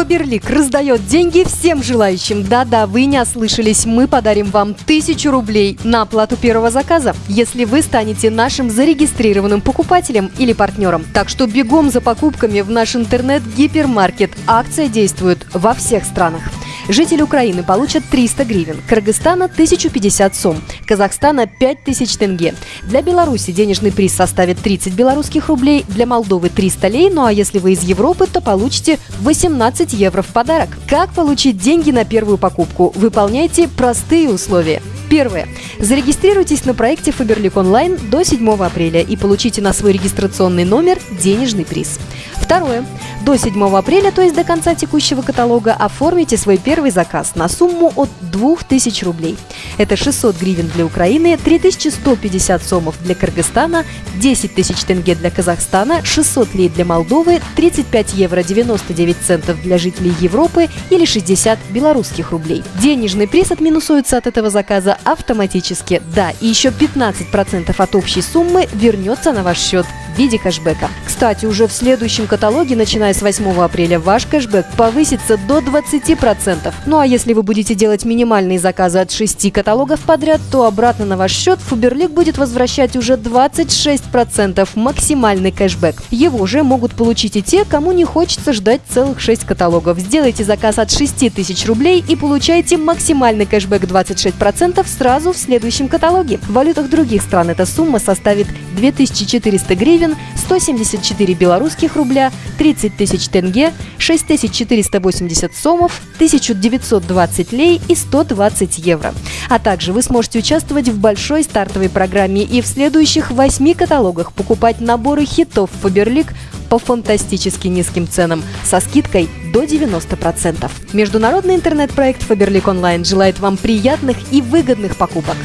Фаберлик раздает деньги всем желающим. Да-да, вы не ослышались, мы подарим вам тысячу рублей на оплату первого заказа, если вы станете нашим зарегистрированным покупателем или партнером. Так что бегом за покупками в наш интернет-гипермаркет. Акция действует во всех странах. Жители Украины получат 300 гривен, Кыргызстана – 1050 сом, Казахстана – 5000 тенге. Для Беларуси денежный приз составит 30 белорусских рублей, для Молдовы – 300 лей, ну а если вы из Европы, то получите 18 евро в подарок. Как получить деньги на первую покупку? Выполняйте простые условия. Первое. Зарегистрируйтесь на проекте Фаберлик онлайн до 7 апреля и получите на свой регистрационный номер денежный приз. Второе. До 7 апреля, то есть до конца текущего каталога, оформите свой первый заказ на сумму от 2000 рублей. Это 600 гривен для Украины, 3150 сомов для Кыргызстана, 10 тысяч тенге для Казахстана, 600 лей для Молдовы, 35 евро 99 центов для жителей Европы или 60 белорусских рублей. Денежный приз отминусуется от этого заказа автоматически. Да, и еще 15% от общей суммы вернется на ваш счет в виде кэшбэка. Кстати, уже в следующем каталоге, начиная с 8 апреля, ваш кэшбэк повысится до 20%. Ну а если вы будете делать минимальные заказы от 6 каталогов подряд, то обратно на ваш счет Фуберлик будет возвращать уже 26% максимальный кэшбэк. Его же могут получить и те, кому не хочется ждать целых 6 каталогов. Сделайте заказ от 6 тысяч рублей и получайте максимальный кэшбэк 26% сразу в следующем каталоге. В валютах других стран эта сумма составит 2400 гривен, 174 белорусских рубля, 30 тысяч тенге, 6480 сомов, 1920 лей и 120 евро. А также вы сможете участвовать в большой стартовой программе и в следующих восьми каталогах покупать наборы хитов Фаберлик по фантастически низким ценам со скидкой до 90%. Международный интернет-проект Фаберлик Онлайн желает вам приятных и выгодных покупок.